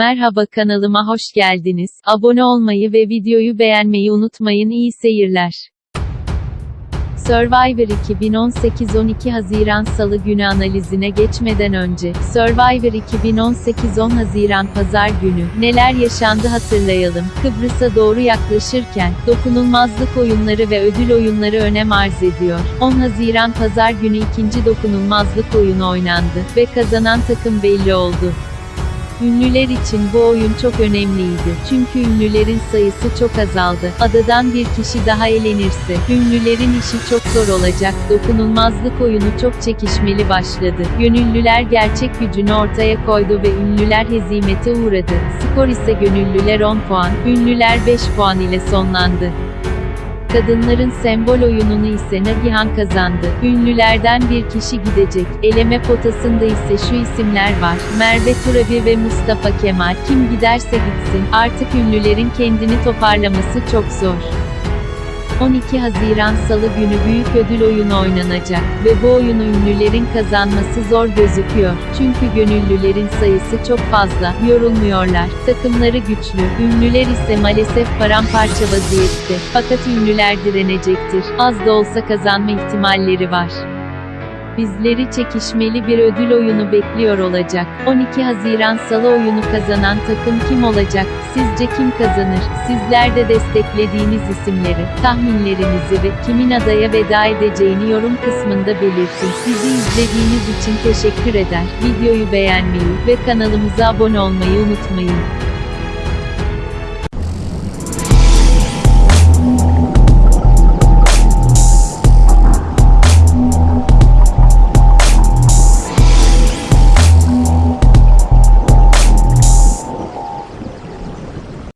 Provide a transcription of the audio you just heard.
Merhaba kanalıma hoş geldiniz. Abone olmayı ve videoyu beğenmeyi unutmayın. İyi seyirler. Survivor 2018 12 Haziran Salı günü analizine geçmeden önce, Survivor 2018 10 Haziran Pazar günü, neler yaşandı hatırlayalım. Kıbrıs'a doğru yaklaşırken, dokunulmazlık oyunları ve ödül oyunları önem arz ediyor. 10 Haziran Pazar günü ikinci dokunulmazlık oyunu oynandı ve kazanan takım belli oldu. Ünlüler için bu oyun çok önemliydi. Çünkü ünlülerin sayısı çok azaldı. Adadan bir kişi daha elenirse, ünlülerin işi çok zor olacak. Dokunulmazlık oyunu çok çekişmeli başladı. Gönüllüler gerçek gücünü ortaya koydu ve ünlüler hezimete uğradı. Skor ise gönüllüler 10 puan, ünlüler 5 puan ile sonlandı. Kadınların sembol oyununu ise Nagihan kazandı. Ünlülerden bir kişi gidecek. Eleme potasında ise şu isimler var. Merve Turabi ve Mustafa Kemal. Kim giderse gitsin. Artık ünlülerin kendini toparlaması çok zor. 12 Haziran Salı günü büyük ödül oyunu oynanacak ve bu oyunu ünlülerin kazanması zor gözüküyor. Çünkü gönüllülerin sayısı çok fazla, yorulmuyorlar. Takımları güçlü, ünlüler ise maalesef paramparça vaziyette. Fakat ünlüler direnecektir. Az da olsa kazanma ihtimalleri var. Bizleri çekişmeli bir ödül oyunu bekliyor olacak. 12 Haziran Salı oyunu kazanan takım kim olacak? Sizce kim kazanır? Sizler de desteklediğiniz isimleri, tahminlerinizi ve kimin adaya veda edeceğini yorum kısmında belirtin. Bizi izlediğiniz için teşekkür eder. Videoyu beğenmeyi ve kanalımıza abone olmayı unutmayın.